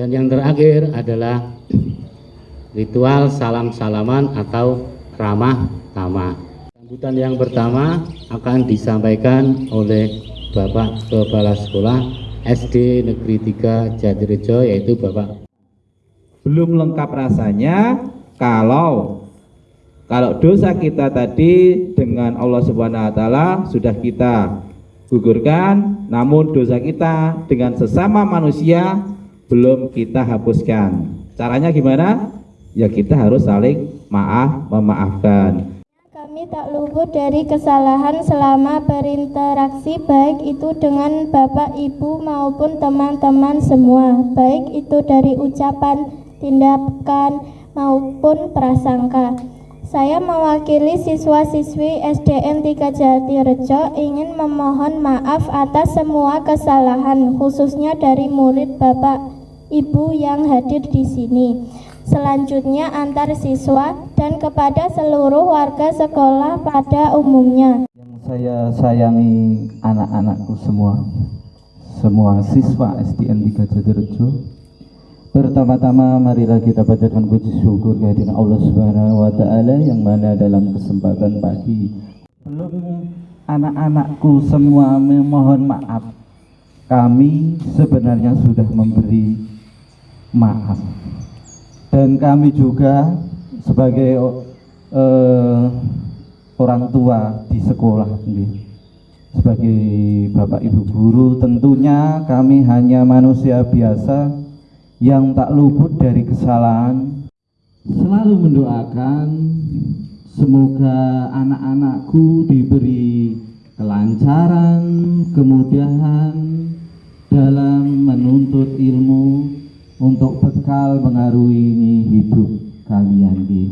Dan yang terakhir adalah ritual salam-salaman atau ramah tamah. Sambutan yang pertama akan disampaikan oleh Bapak Kepala Sekolah SD Negeri 3 Jatirejo yaitu Bapak belum lengkap rasanya kalau kalau dosa kita tadi dengan Allah Subhanahu wa taala sudah kita gugurkan namun dosa kita dengan sesama manusia belum kita hapuskan. Caranya gimana? Ya kita harus saling maaf memaafkan. Kami tak luput dari kesalahan selama berinteraksi baik itu dengan Bapak Ibu maupun teman-teman semua. Baik itu dari ucapan, tindakan maupun prasangka. Saya mewakili siswa-siswi SDN 3 Jatirejo ingin memohon maaf atas semua kesalahan khususnya dari murid Bapak Ibu yang hadir di sini selanjutnya antar siswa dan kepada seluruh warga sekolah pada umumnya. Yang saya sayangi anak-anakku semua, semua siswa SDN 3 Jatirejo. Pertama-tama marilah kita bacakan puji syukur kehadiran Allah Subhanahu wa taala yang mana dalam kesempatan pagi belum anak-anakku semua memohon maaf. Kami sebenarnya sudah memberi maaf. Dan kami juga sebagai uh, orang tua di sekolah sebagai bapak ibu guru tentunya kami hanya manusia biasa yang tak luput dari kesalahan. Selalu mendoakan semoga anak-anakku diberi kelancaran kemudahan untuk bekal mengarungi hidup kalian di